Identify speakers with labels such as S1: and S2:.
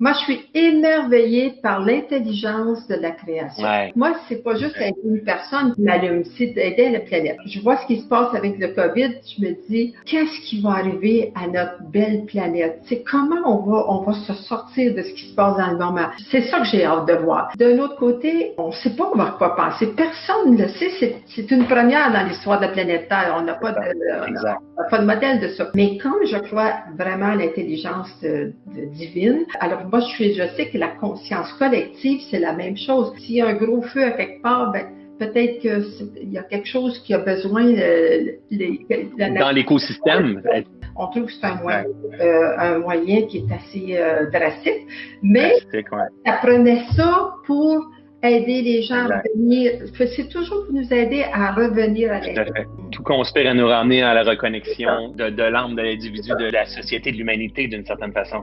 S1: Moi, je suis émerveillée par l'intelligence de la création. Moi, c'est pas juste aider une personne qui m'allume, c'est d'aider la planète. Je vois ce qui se passe avec le COVID, je me dis, qu'est-ce qui va arriver à notre belle planète? C'est comment on va, on va se sortir de ce qui se passe dans le moment. C'est ça que j'ai hâte de voir. D'un autre côté, on sait pas va quoi penser. Personne ne le sait. C'est une première dans l'histoire de la planète Terre. On n'a pas de, pas de modèle de ça. Mais comme je crois vraiment à l'intelligence divine, alors moi, je, je sais que la conscience collective, c'est la même chose. S'il y a un gros feu à quelque part, ben, peut-être qu'il y a quelque chose qui a besoin de,
S2: dans l'écosystème.
S1: On trouve que c'est un moyen, euh, un moyen qui est assez euh, drastique, mais ça prenait ça pour aider les gens à revenir. C'est toujours pour nous aider à revenir à l'intérieur.
S2: Tout conspire à nous ramener à la reconnexion de, de l'âme de l'individu, de la société, de l'humanité d'une certaine façon.